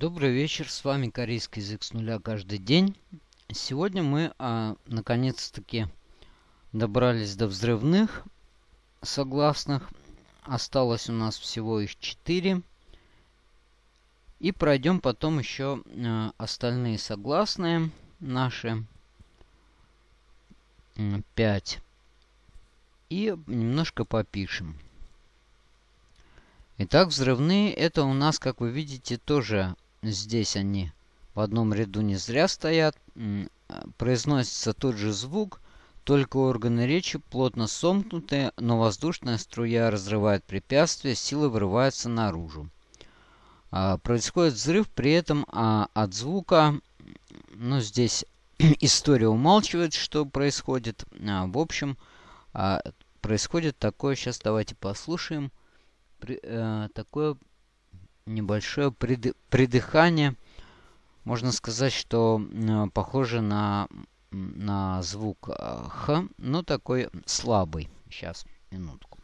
Добрый вечер, с вами корейский язык с нуля каждый день. Сегодня мы а, наконец-таки добрались до взрывных согласных. Осталось у нас всего их 4. И пройдем потом еще а, остальные согласные наши 5. И немножко попишем. Итак, взрывные это у нас, как вы видите, тоже здесь они в одном ряду не зря стоят. Произносится тот же звук, только органы речи плотно сомкнутые, но воздушная струя разрывает препятствие, силы вырываются наружу. А, происходит взрыв, при этом а, от звука, ну здесь история умалчивает, что происходит. А, в общем, происходит такое, сейчас давайте послушаем э, такое небольшое прид, придыхание. Можно сказать, что э, похоже на, на звук э, Х, но такой слабый. Сейчас, минутку.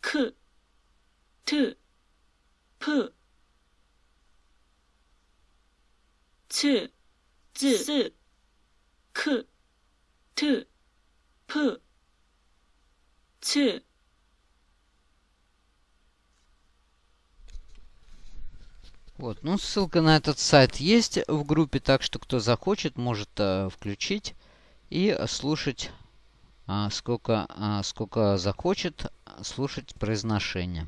К, Т, П, Ц, З, К, Т, П, Ц. Вот, ну ссылка на этот сайт есть в группе, так что кто захочет, может э, включить и слушать, э, сколько, э, сколько захочет, слушать произношение.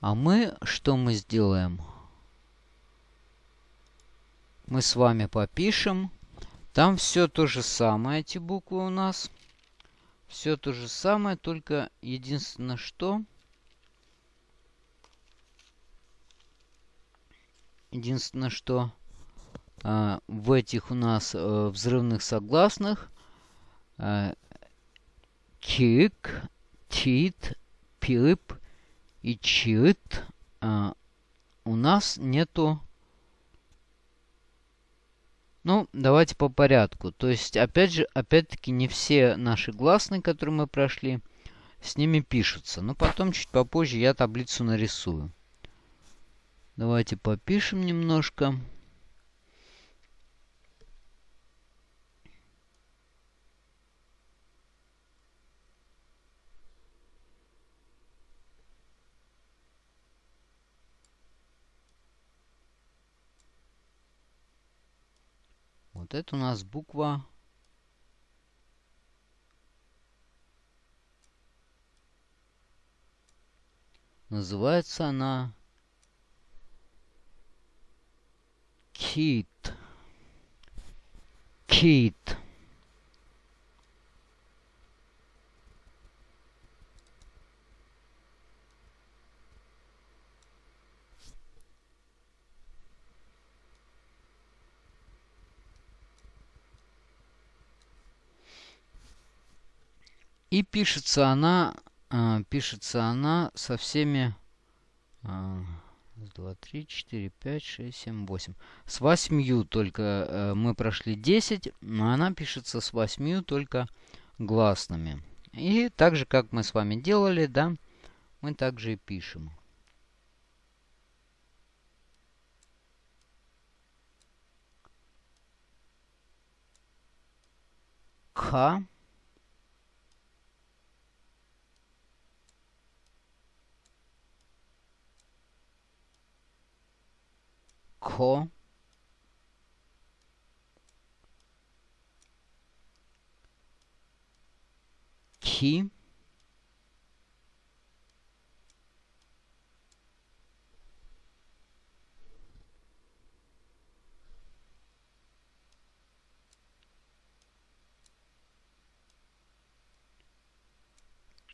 А мы, что мы сделаем? Мы с вами попишем. Там все то же самое, эти буквы у нас. Все то же самое, только единственное что... Единственное, что э, в этих у нас э, взрывных согласных э, чик, чит, пип и чит э, у нас нету ну, давайте по порядку. То есть, опять же, опять-таки, не все наши гласные, которые мы прошли, с ними пишутся. Но потом, чуть попозже, я таблицу нарисую. Давайте попишем немножко. Вот это у нас буква Называется она Кит. Кит. И пишется она, э, пишется она со всеми... Э, два, три, четыре, пять, шесть, семь, восемь. С восьмью только э, мы прошли 10, но она пишется с восьмью только гласными. И так же, как мы с вами делали, да, мы также и пишем. К. Ко. Ки.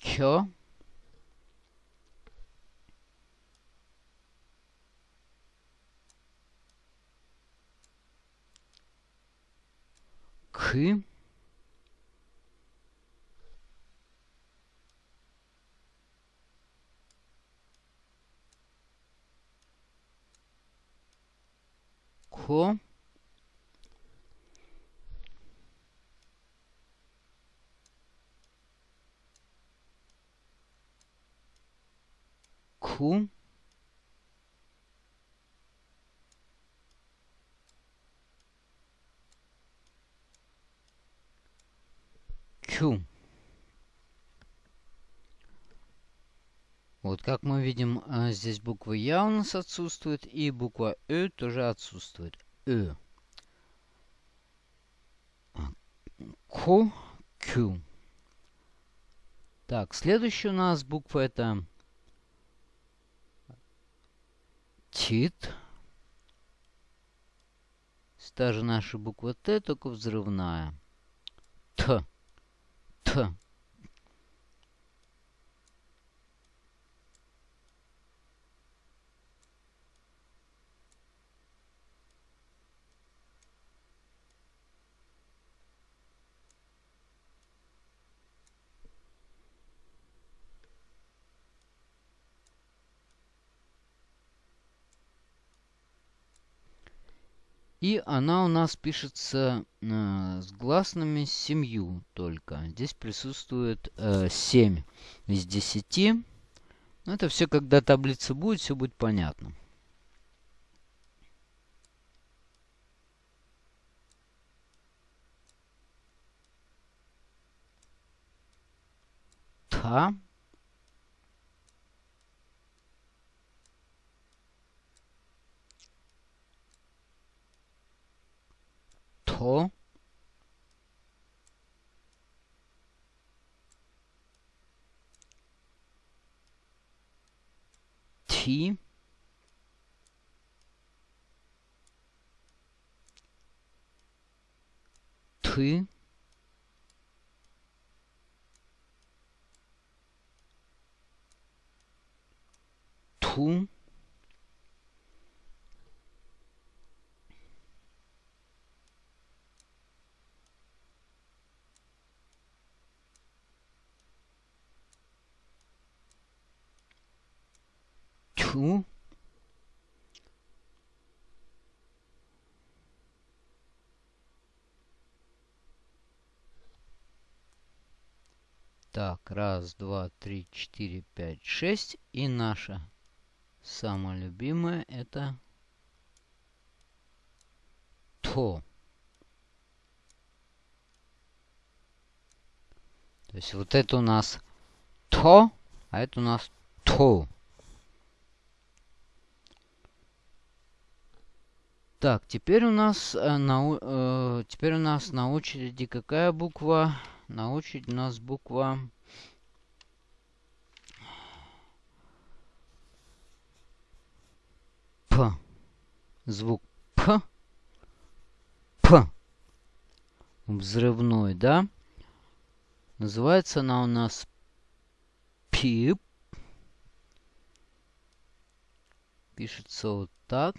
Чё? К ко Ку. Кю. Вот, как мы видим, а, здесь буква Я у нас отсутствует, и буква Ö тоже отсутствует. Ö. Ко, Кю. Так, следующая у нас буква это Тит. Та же наша буква Т, только взрывная. Т. Т. И она у нас пишется э, с гласными семью только. Здесь присутствует э, 7 из 10. Но это все, когда таблица будет, все будет понятно. Та. 넣고 T. T. 퉁 Тьфу. Так, раз, два, три, четыре, пять, шесть. И наша самая любимая это то. То есть вот это у нас то, а это у нас то. Так, теперь у нас э, на, э, теперь у нас на очереди какая буква? На очереди у нас буква П. Звук П. П. Взрывной, да? Называется она у нас Пип. Пишется вот так.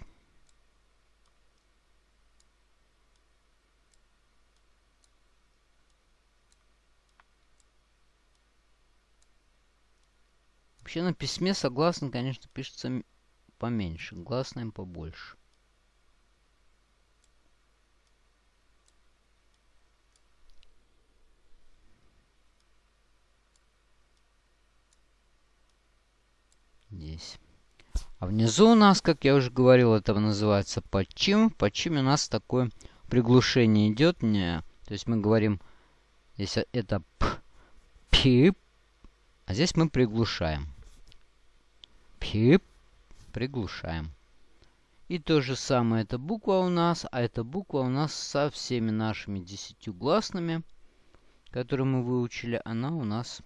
Вообще на письме согласно, конечно, пишется поменьше, гласным побольше. Здесь. А внизу у нас, как я уже говорил, это называется подчим. Подчим у нас такое приглушение идет. Не, то есть мы говорим, если это п, пип, а здесь мы приглушаем. Пип. Приглушаем. И то же самое, эта буква у нас, а эта буква у нас со всеми нашими десятью гласными, которые мы выучили, она у нас...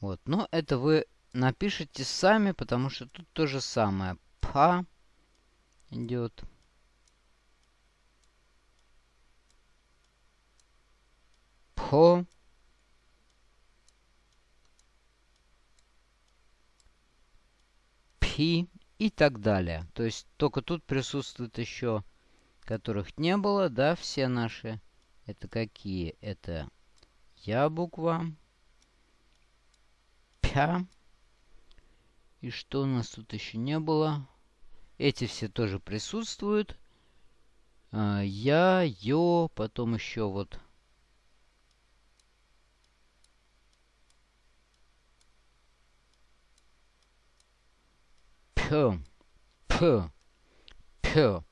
Вот, но это вы напишите сами, потому что тут то же самое. Па идет. По хи и так далее. То есть только тут присутствуют еще, которых не было, да, все наши. Это какие? Это я буква, пя. И что у нас тут еще не было? Эти все тоже присутствуют. А, я, ё, потом еще вот П, П, П.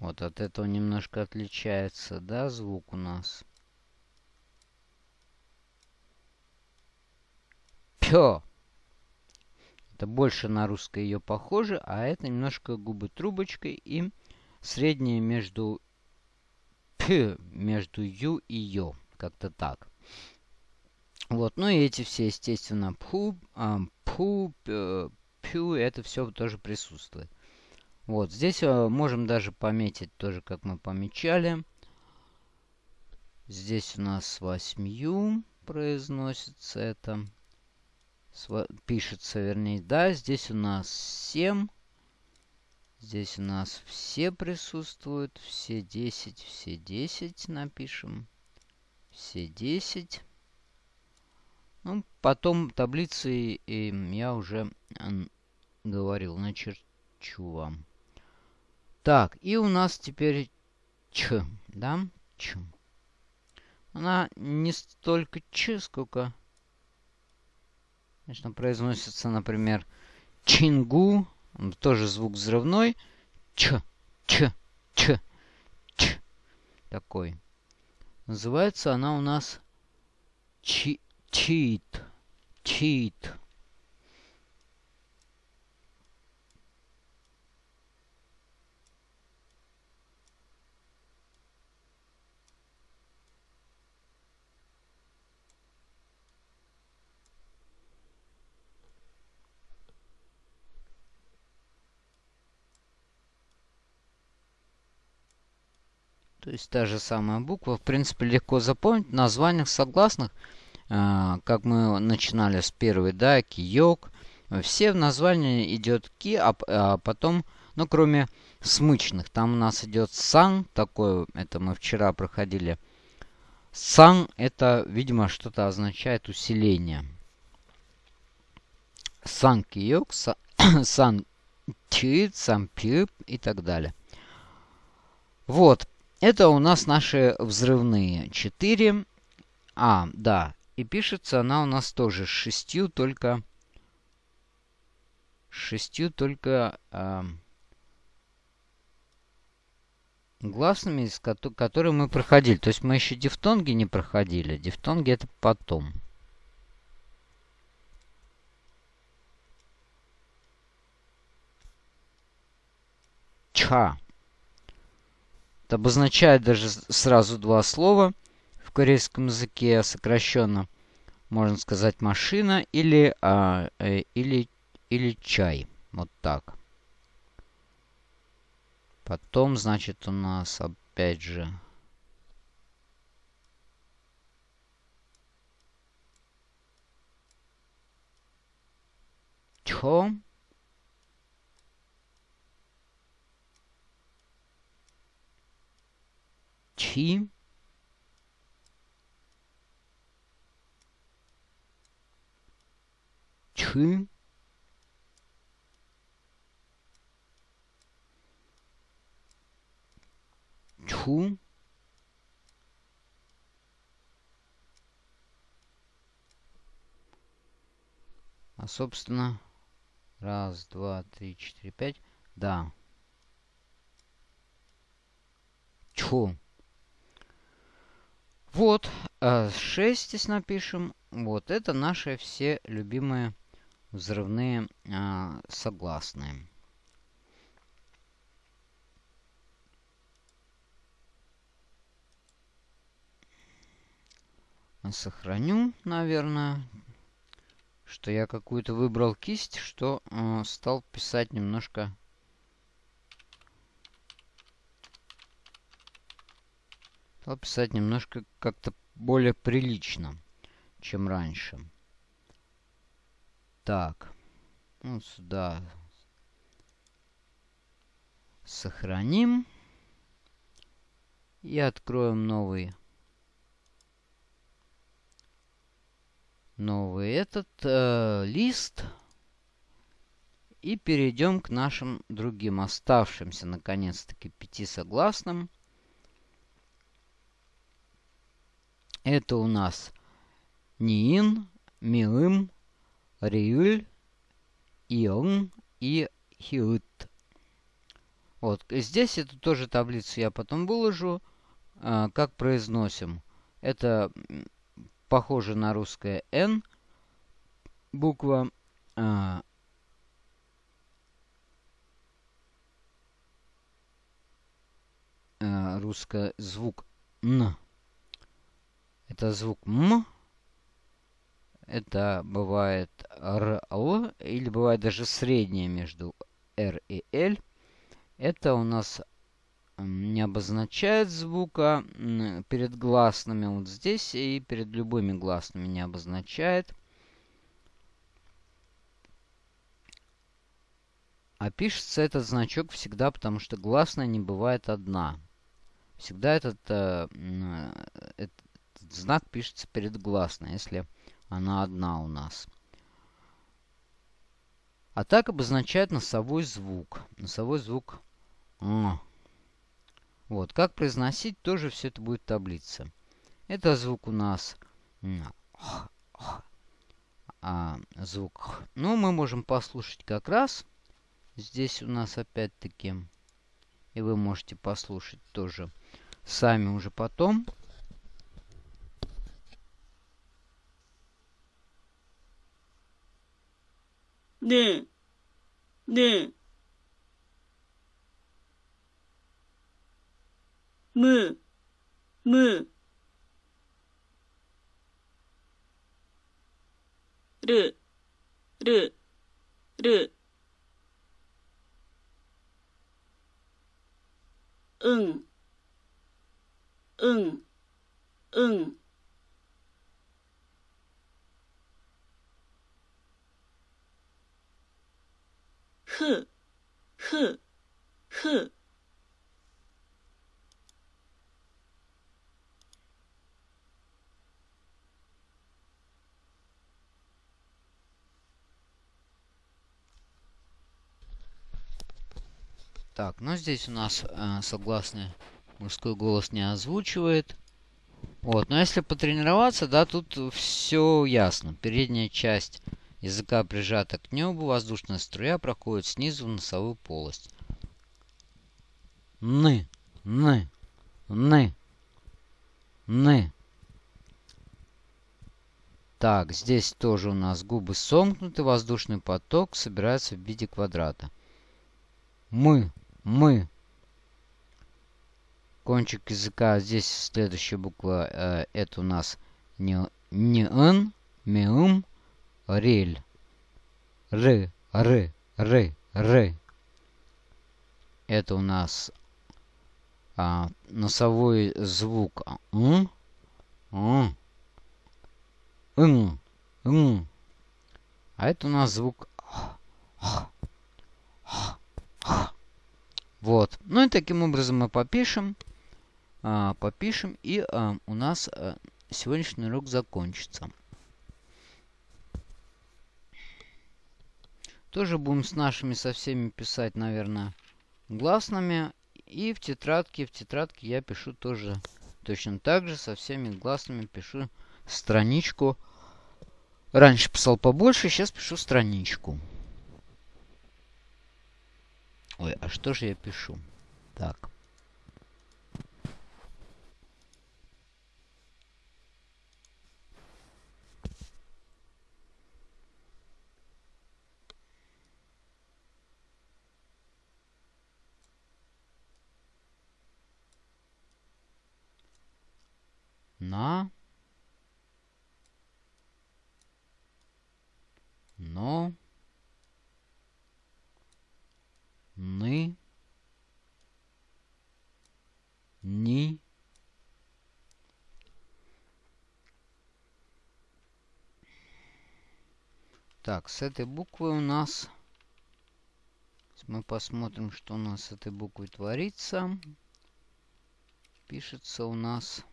Вот от этого немножко отличается, да, звук у нас. Пё. Это больше на русское ее похоже, а это немножко губы трубочкой и среднее между п, между ю и ё. Как-то так. Вот, ну и эти все, естественно, пу, а, пу, пю, это все тоже присутствует. Вот, здесь а, можем даже пометить тоже, как мы помечали. Здесь у нас с восьмью произносится это. Пишется, вернее, да. Здесь у нас 7. Здесь у нас все присутствуют. Все 10, все 10 напишем. Все 10. Ну, потом таблицы и я уже говорил, начерчу вам. Так, и у нас теперь Ч, да? Ч. Она не столько Ч, сколько... Конечно, произносится, например, Чингу. Тоже звук взрывной. Ч, Ч, Ч, Ч. Такой. Называется она у нас чи, Чит. Чит. То есть та же самая буква. В принципе, легко запомнить. Названиях согласных, как мы начинали с первой, да, киёк. Все в названии идет ки, а, а потом, ну, кроме смычных. Там у нас идет сан, такой, это мы вчера проходили. Сан, это, видимо, что-то означает усиление. Сан киёк, сан чит, сан пип и так далее. Вот, это у нас наши взрывные 4. А, да. И пишется она у нас тоже с шестью, только... Шестью только... Э, гласными, с ко которые мы проходили. То есть мы еще дифтонги не проходили. Дифтонги это потом. Ча. Это обозначает даже сразу два слова корейском языке сокращенно. Можно сказать машина или, а, э, или, или чай. Вот так. Потом, значит, у нас опять же... Чо? Чи. Чу. Чу. А, собственно, раз, два, три, четыре, пять. Да. Чу. Вот, 6 э, здесь напишем. Вот, это наши все любимые взрывные а, согласные. Сохраню, наверное, что я какую-то выбрал кисть, что э, стал писать немножко стал писать немножко как-то более прилично, чем раньше. Так. Ну, сюда сохраним. И откроем новый. Новый этот э, лист. И перейдем к нашим другим оставшимся, наконец-таки, пяти согласным. Это у нас Ниин, Миым, Риюль, ион и хиут. Вот, здесь эту тоже таблицу я потом выложу, а, как произносим. Это похоже на русское «н» буква. А, а, русское звук «н». Это звук «м». Это бывает «р-л» или бывает даже среднее между «р» и «л». Это у нас не обозначает звука перед гласными вот здесь и перед любыми гласными не обозначает. А пишется этот значок всегда, потому что гласная не бывает одна. Всегда этот, э, этот знак пишется перед гласной, если она одна у нас. А так обозначает носовой звук. Носовой звук «м». Вот, как произносить, тоже все это будет таблица. Это звук у нас а, звук. Ну, мы можем послушать как раз. Здесь у нас опять-таки. И вы можете послушать тоже сами уже потом. ねえ、ねえ、む、む、る、る、る、うん、うん、うん。х, х, х. Так, ну здесь у нас э, согласный мужской голос не озвучивает. Вот, но если потренироваться, да, тут все ясно. Передняя часть языка прижата к небу, воздушная струя проходит снизу в носовую полость. Ны, ны, ны, ны. Так, здесь тоже у нас губы сомкнуты, воздушный поток собирается в виде квадрата. Мы, мы. Кончик языка, здесь следующая буква, э, это у нас не, не н, меум, рель. Р, р, р, р. Это у нас а, носовой звук н, н, н, н. А это у нас звук. Вот. Ну и таким образом мы попишем. А, попишем. И а, у нас а, сегодняшний урок закончится. Тоже будем с нашими со всеми писать, наверное, гласными. И в тетрадке, в тетрадке я пишу тоже точно так же, со всеми гласными пишу страничку. Раньше писал побольше, сейчас пишу страничку. Ой, а что же я пишу? Так. На. Но. ны, ни, Так, с этой буквой у нас... Мы посмотрим, что у нас с этой буквой творится. Пишется у нас...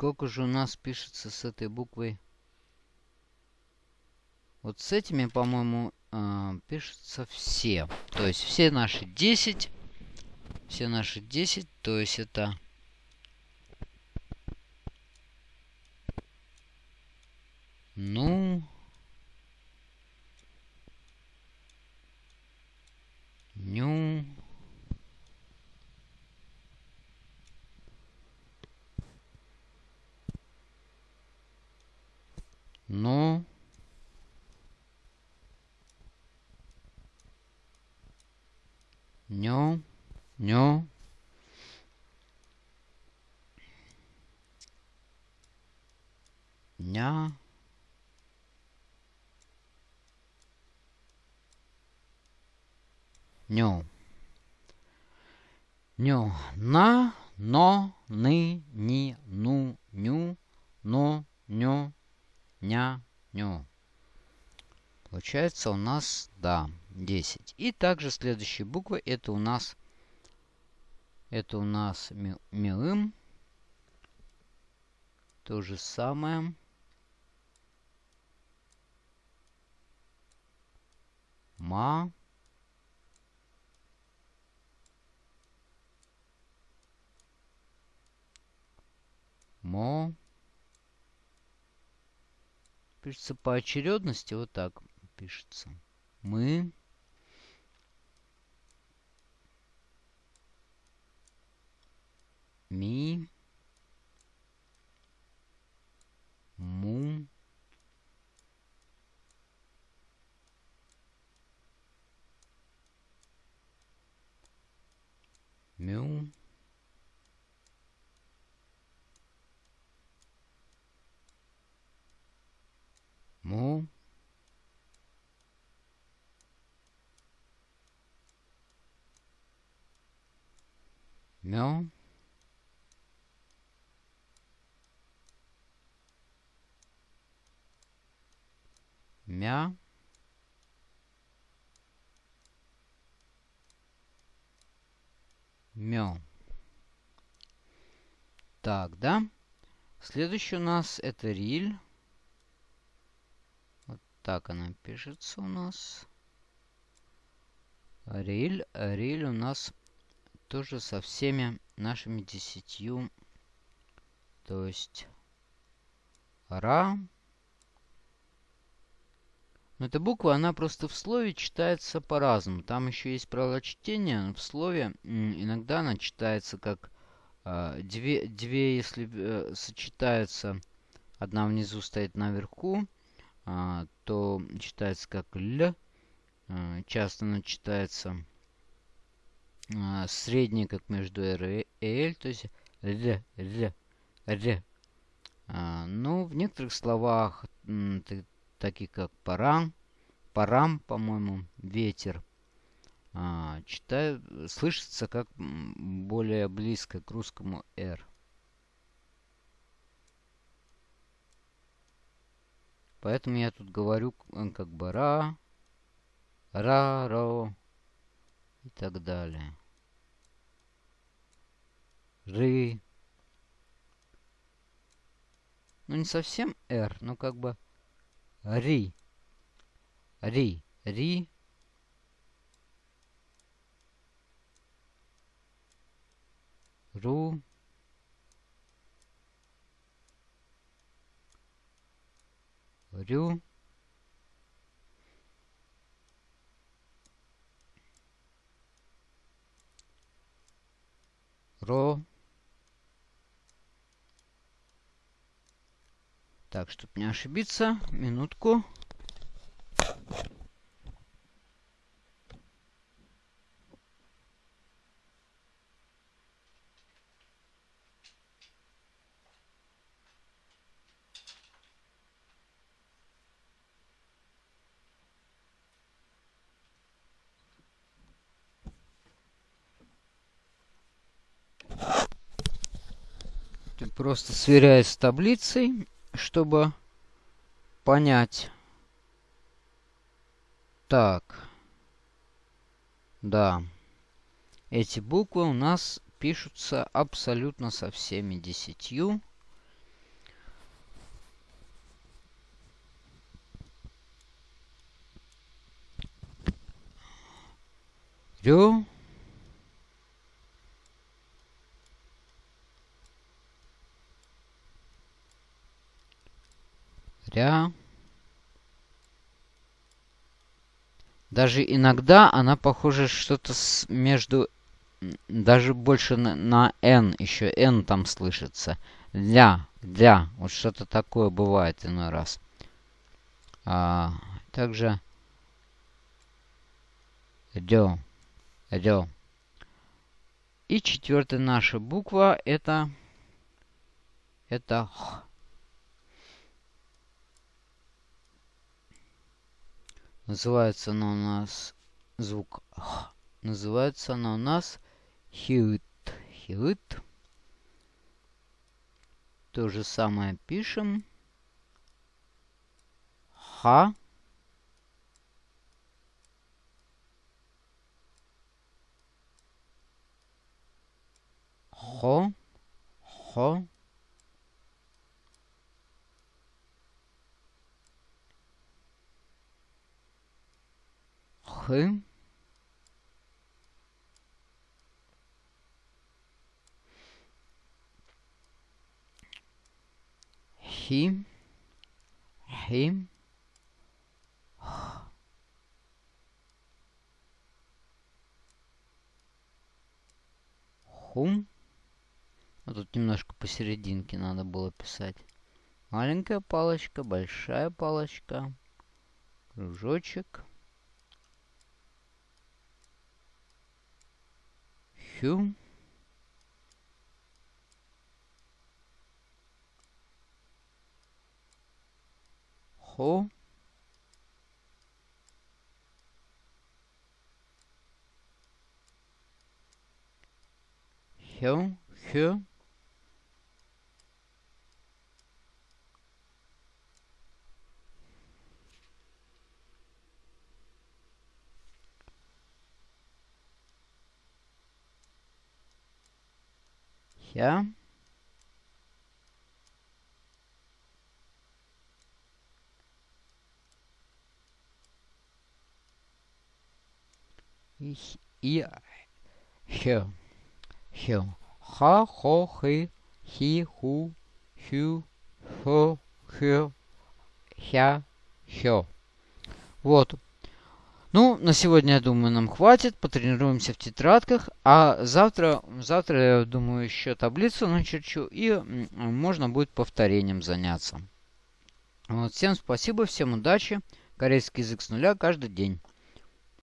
Сколько же у нас пишется с этой буквой? Вот с этими, по-моему, э, пишутся все. То есть все наши 10. Все наши 10. То есть это... Ну... Ню... Ну... Ню... Ню... Ня... Ню. Ню. На, но, ны, ни, ну, ню, но, ню, ня, ню. Получается у нас, да, 10. И также следующие буквы, это у нас, это у нас ми, милым. То же самое. Ма. Мо. Пишется по очередности, вот так пишется. Мы. Ми. Му. Мю. Му. Мё. Мя. Мё. Так, да? Следующий у нас это риль. Вот так она пишется у нас. Риль. Риль у нас тоже со всеми нашими десятью. То есть ра. Но эта буква, она просто в слове читается по-разному. Там еще есть правило чтения. В слове иногда она читается как э, две, две, если э, сочетаются, одна внизу стоит наверху, э, то читается как л. Э, часто она читается э, средняя, как между r и l, то есть л, л, л. А, ну, в некоторых словах, таких как парам, парам, по-моему, ветер, а, читаю, слышится как более близко к русскому R. Поэтому я тут говорю как бы ра, ра, ро и так далее. Ры. Ну, не совсем R, но как бы Ри. Ри. Ри. Ру. Рю. Ро. Так, чтобы не ошибиться, минутку. Просто сверяюсь с таблицей чтобы понять. Так. Да. Эти буквы у нас пишутся абсолютно со всеми десятью. Рю. Ря. Даже иногда она похожа что-то между... Даже больше на, на N. Еще N там слышится. Ля. Ля. Вот что-то такое бывает иной раз. А, также... Дё. Дё. И четвертая наша буква это... Это Х. Называется она у нас звук Х. Называется она у нас хит. Хит. То же самое пишем. Ха. Хо. Хо. Х. Хи. Хи. Хум. А тут немножко посерединке надо было писать. Маленькая палочка, большая палочка, кружочек. Хю. Хо. Хё, хё. Ja. Ich, ihr, hier, hier. Ha, ho, hi, hi, hu, хю, хо, хё, хя, хё. Вот. Ну, на сегодня, я думаю, нам хватит. Потренируемся в тетрадках. А завтра, завтра я думаю, еще таблицу начерчу. И можно будет повторением заняться. Вот, всем спасибо, всем удачи. Корейский язык с нуля каждый день.